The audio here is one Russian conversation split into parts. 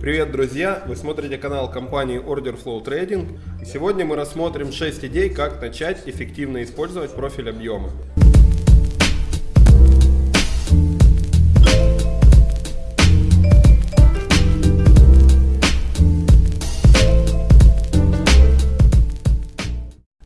Привет, друзья! Вы смотрите канал компании Order Flow Trading. Сегодня мы рассмотрим 6 идей, как начать эффективно использовать профиль объема.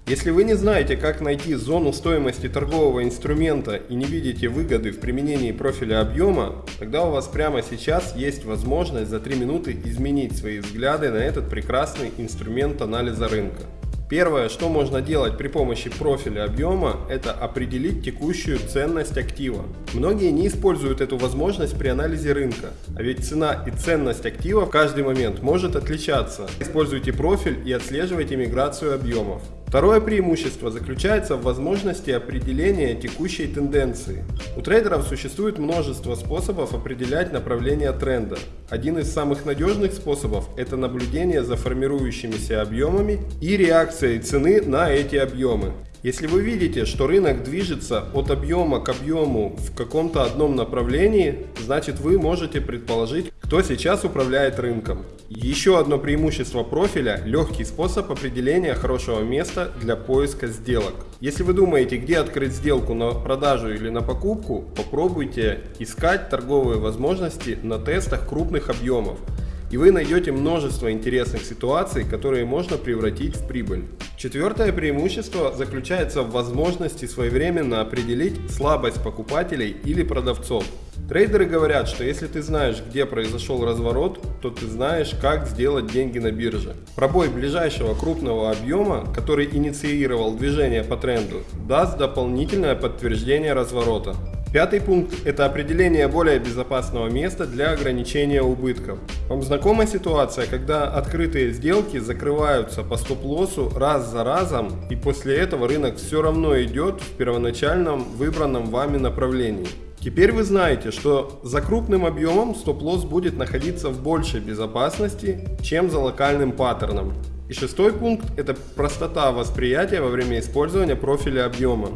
Если вы не знаете, как найти зону стоимости торгового инструмента и не видите выгоды в применении профиля объема, тогда у вас прямо сейчас есть возможность за 3 минуты изменить свои взгляды на этот прекрасный инструмент анализа рынка. Первое, что можно делать при помощи профиля объема, это определить текущую ценность актива. Многие не используют эту возможность при анализе рынка, а ведь цена и ценность актива в каждый момент может отличаться. Используйте профиль и отслеживайте миграцию объемов. Второе преимущество заключается в возможности определения текущей тенденции. У трейдеров существует множество способов определять направление тренда. Один из самых надежных способов – это наблюдение за формирующимися объемами и реакцией цены на эти объемы. Если вы видите, что рынок движется от объема к объему в каком-то одном направлении, значит вы можете предположить, кто сейчас управляет рынком. Еще одно преимущество профиля – легкий способ определения хорошего места для поиска сделок. Если вы думаете, где открыть сделку на продажу или на покупку, попробуйте искать торговые возможности на тестах крупных объемов и вы найдете множество интересных ситуаций, которые можно превратить в прибыль. Четвертое преимущество заключается в возможности своевременно определить слабость покупателей или продавцов. Трейдеры говорят, что если ты знаешь, где произошел разворот, то ты знаешь, как сделать деньги на бирже. Пробой ближайшего крупного объема, который инициировал движение по тренду, даст дополнительное подтверждение разворота. Пятый пункт – это определение более безопасного места для ограничения убытков. Вам знакома ситуация, когда открытые сделки закрываются по стоп-лоссу раз за разом, и после этого рынок все равно идет в первоначальном выбранном вами направлении? Теперь вы знаете, что за крупным объемом стоп-лосс будет находиться в большей безопасности, чем за локальным паттерном. И шестой пункт – это простота восприятия во время использования профиля объема.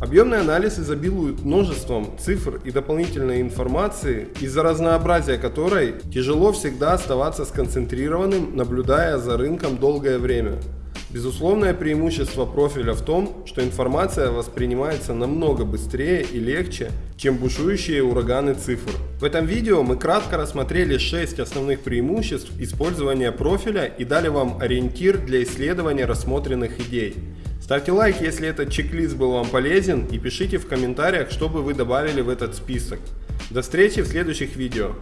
Объемный анализ изобилует множеством цифр и дополнительной информации, из-за разнообразия которой тяжело всегда оставаться сконцентрированным, наблюдая за рынком долгое время. Безусловное преимущество профиля в том, что информация воспринимается намного быстрее и легче, чем бушующие ураганы цифр. В этом видео мы кратко рассмотрели 6 основных преимуществ использования профиля и дали вам ориентир для исследования рассмотренных идей. Ставьте лайк, если этот чек-лист был вам полезен и пишите в комментариях, что бы вы добавили в этот список. До встречи в следующих видео.